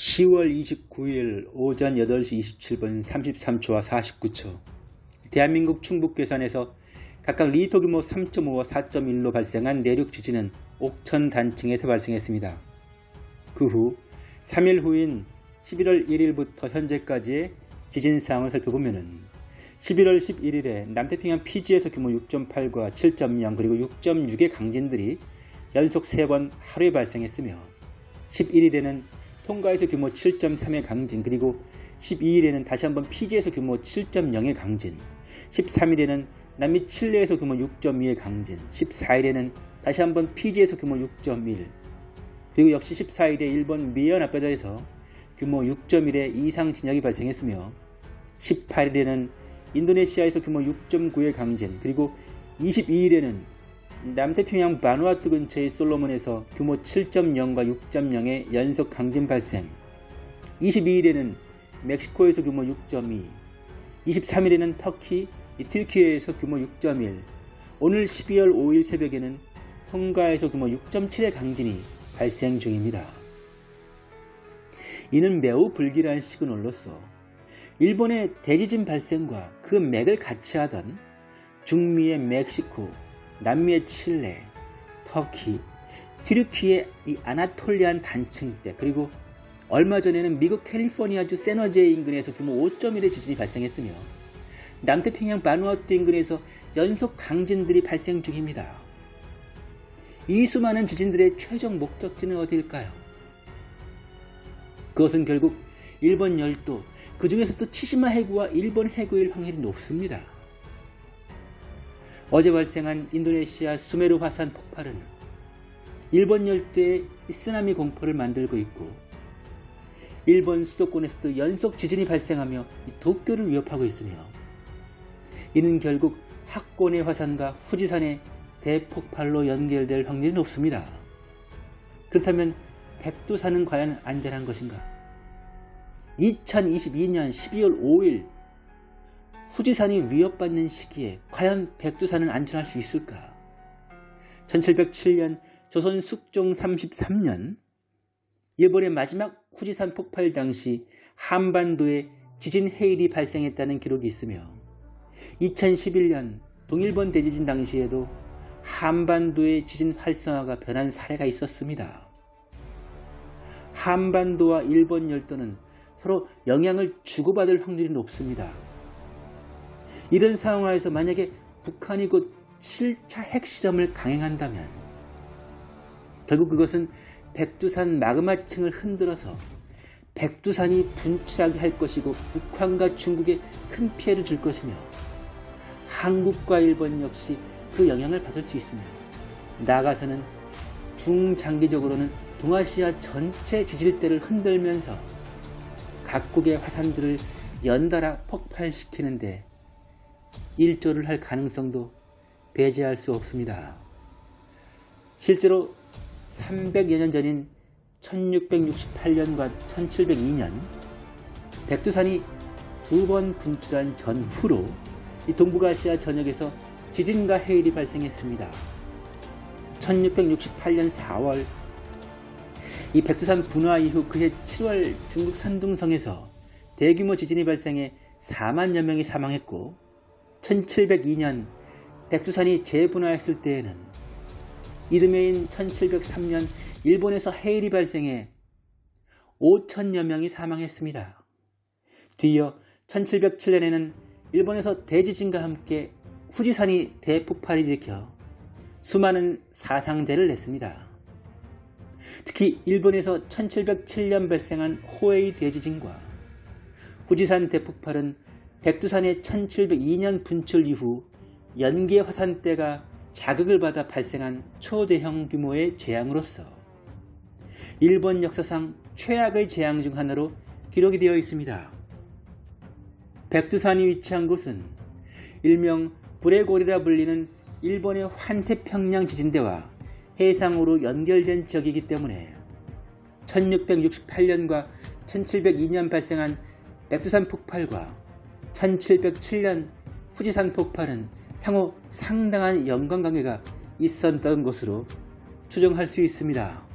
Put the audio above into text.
10월 29일 오전 8시 27분 33초와 49초 대한민국 충북 괴산에서 각각 리터 규모 3.5와 4.1로 발생한 내륙 지진은 옥천 단층에서 발생했습니다. 그 후 3일 후인 11월 1일부터 현재까지의 지진 상황을 살펴보면 11월 11일에 남태평양 피지에서 규모 6.8과 7.0 그리고 6.6의 강진들이 연속 3번 하루에 발생했으며 11일에는 통가에서 규모 7.3의 강진 그리고 12일에는 다시 한번 피지에서 규모 7.0의 강진 13일에는 남미 칠레에서 규모 6.2의 강진 14일에는 다시 한번 피지에서 규모 6.1 그리고 역시 14일에 일본 미야나카다에서 규모 6.1의 이상 진역이 발생했으며 18일에는 인도네시아에서 규모 6.9의 강진 그리고 22일에는 남태평양 바누아투 근처의 솔로몬에서 규모 7.0과 6.0의 연속 강진 발생 22일에는 멕시코에서 규모 6.2 23일에는 터키, 튀르키예에서 규모 6.1 오늘 12월 5일 새벽에는 통가에서 규모 6.7의 강진이 발생 중입니다. 이는 매우 불길한 시그널로서 일본의 대지진 발생과 그 맥을 같이 하던 중미의 멕시코, 남미의 칠레, 터키, 튀르키의 이 아나톨리안 단층대 그리고 얼마 전에는 미국 캘리포니아주 세너제 인근에서 규모 5.1의 지진이 발생했으며 남태평양 바누아투 인근에서 연속 강진들이 발생 중입니다. 이 수많은 지진들의 최종 목적지는 어디일까요? 그것은 결국 일본 열도, 그 중에서도 치시마 해구와 일본 해구일 확률이 높습니다. 어제 발생한 인도네시아 수메르 화산 폭발은 일본 열대의 쓰나미 공포를 만들고 있고 일본 수도권에서도 연속 지진이 발생하며 도쿄를 위협하고 있으며 이는 결국 학권의 화산과 후지산의 대폭발로 연결될 확률이 높습니다. 그렇다면 백두산은 과연 안전한 것인가? 2022년 12월 5일 후지산이 위협받는 시기에 과연 백두산은 안전할 수 있을까? 1707년 조선 숙종 33년 일본의 마지막 후지산 폭발 당시 한반도에 지진 해일이 발생했다는 기록이 있으며 2011년 동일본 대지진 당시에도 한반도의 지진 활성화가 변한 사례가 있었습니다. 한반도와 일본 열도는 서로 영향을 주고받을 확률이 높습니다. 이런 상황에서 만약에 북한이 곧 7차 핵실험을 강행한다면 결국 그것은 백두산 마그마층을 흔들어서 백두산이 분출하게 할 것이고 북한과 중국에 큰 피해를 줄 것이며 한국과 일본 역시 그 영향을 받을 수 있으며 나아가서는 중장기적으로는 동아시아 전체 지질대를 흔들면서 각국의 화산들을 연달아 폭발시키는데 일조를 할 가능성도 배제할 수 없습니다. 실제로 300여 년 전인 1668년과 1702년 백두산이 두 번 분출한 전후로 동북아시아 전역에서 지진과 해일이 발생했습니다. 1668년 4월 이 백두산 분화 이후 그해 7월 중국 산둥성에서 대규모 지진이 발생해 4만여 명이 사망했고 1702년 백두산이 재분화했을 때에는 이듬해인 1703년 일본에서 해일이 발생해 5천여 명이 사망했습니다. 뒤이어 1707년에는 일본에서 대지진과 함께 후지산이 대폭발을 일으켜 수많은 사상자를 냈습니다. 특히 일본에서 1707년 발생한 호에이 대지진과 후지산 대폭발은 백두산의 1702년 분출 이후 연계 화산대가 자극을 받아 발생한 초대형 규모의 재앙으로서 일본 역사상 최악의 재앙 중 하나로 기록이 되어 있습니다. 백두산이 위치한 곳은 일명 불의 고리라 불리는 일본의 환태평양 지진대와 해상으로 연결된 지역이기 때문에 1668년과 1702년 발생한 백두산 폭발과 1707년 후지산 폭발은 상호 상당한 연관관계가 있었던 것으로 추정할 수 있습니다.